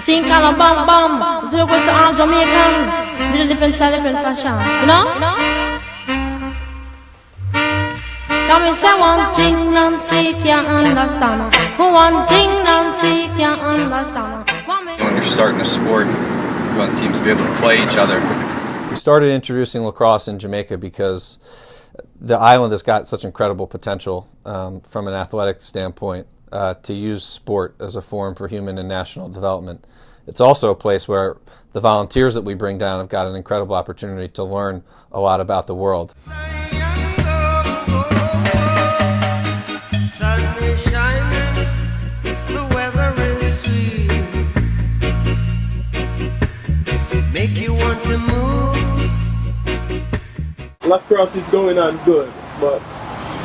The team kind of bam bam. The look was all Jamaican. With a different style, different fashion. You know? You know? Tell me say one thing Nancy can't understand. One thing Nancy can't understand. When you're starting a sport, you want teams to be able to play each other. We started introducing lacrosse in Jamaica because the island has got such incredible potential um, from an athletic standpoint uh, to use sport as a forum for human and national development. It's also a place where the volunteers that we bring down have got an incredible opportunity to learn a lot about the world. lacrosse is going on good, but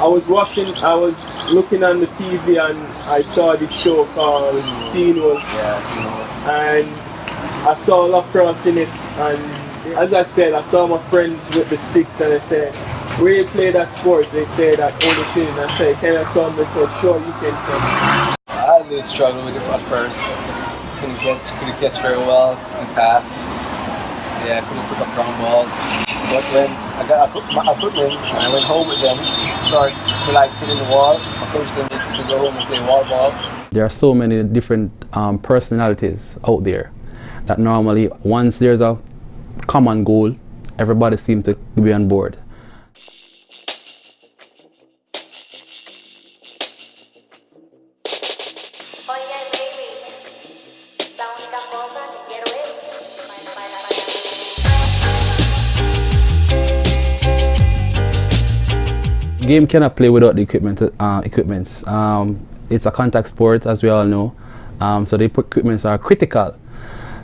I was watching, I was looking on the TV and I saw this show called hmm. Teen Wolf. Yeah, And I saw lacrosse in it and as I said, I saw my friends with the sticks and I said, where you play that sport? They said that only thing. I said, can I come? They said, sure, you can come. I really struggled with it at first. Couldn't catch, couldn't catch very well, couldn't pass. Yeah, couldn't pick up ground balls. But when I got my equipment and I went home with them, start to like hitting the wall, I coached them to go home and play wall ball. There are so many different um, personalities out there that normally once there's a common goal, everybody seems to be on board. Game cannot play without the equipment. Uh, equipments. Um, it's a contact sport, as we all know, um, so the equipments are critical.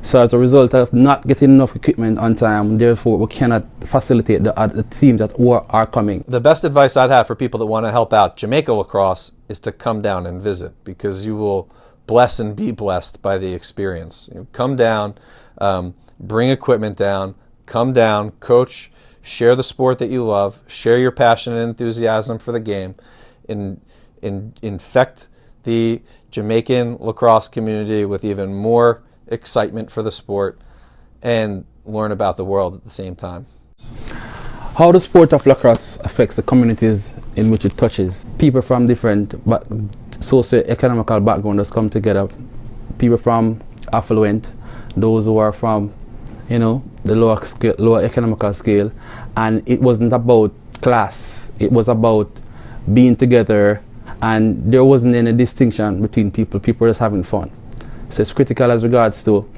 So as a result of not getting enough equipment on time, therefore we cannot facilitate the, uh, the teams that are coming. The best advice I'd have for people that want to help out Jamaica lacrosse is to come down and visit because you will bless and be blessed by the experience. You know, come down, um, bring equipment down, come down, coach, share the sport that you love, share your passion and enthusiasm for the game, in, infect the Jamaican lacrosse community with even more excitement for the sport and learn about the world at the same time. How the sport of lacrosse affects the communities in which it touches. People from different socio-economical backgrounds come together. People from affluent, those who are from, you know, the lower, scale, lower economical scale. And it wasn't about class. It was about being together and there wasn't any distinction between people. People were just having fun. So it's critical as regards to,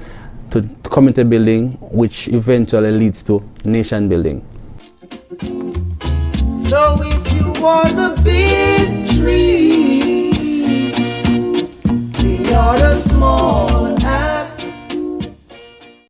to community building, which eventually leads to nation building. So if you want a big tree